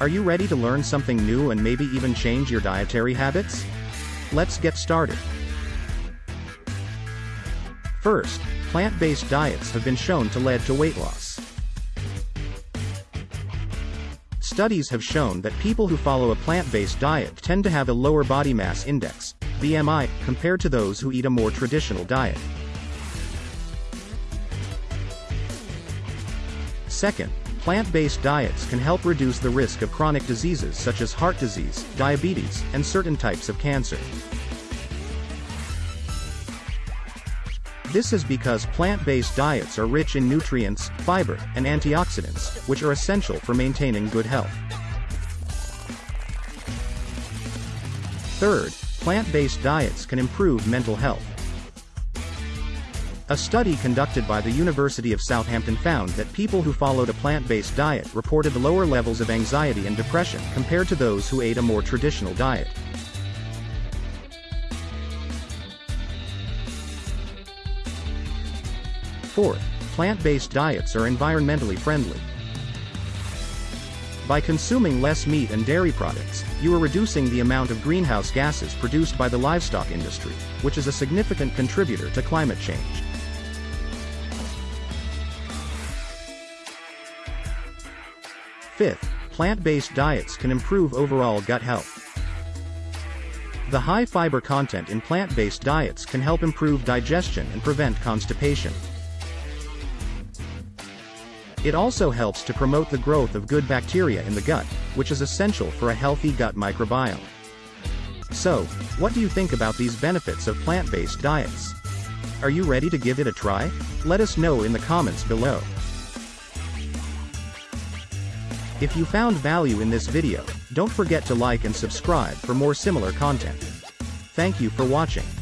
Are you ready to learn something new and maybe even change your dietary habits? Let's get started. First, plant-based diets have been shown to lead to weight loss. Studies have shown that people who follow a plant-based diet tend to have a lower body mass index, BMI, compared to those who eat a more traditional diet. Second, plant-based diets can help reduce the risk of chronic diseases such as heart disease, diabetes, and certain types of cancer. This is because plant-based diets are rich in nutrients, fiber, and antioxidants, which are essential for maintaining good health. Third, plant-based diets can improve mental health. A study conducted by the University of Southampton found that people who followed a plant-based diet reported lower levels of anxiety and depression compared to those who ate a more traditional diet. Fourth, plant-based diets are environmentally friendly. By consuming less meat and dairy products, you are reducing the amount of greenhouse gases produced by the livestock industry, which is a significant contributor to climate change. Fifth, plant-based diets can improve overall gut health. The high fiber content in plant-based diets can help improve digestion and prevent constipation. It also helps to promote the growth of good bacteria in the gut, which is essential for a healthy gut microbiome. So, what do you think about these benefits of plant-based diets? Are you ready to give it a try? Let us know in the comments below. If you found value in this video, don't forget to like and subscribe for more similar content. Thank you for watching.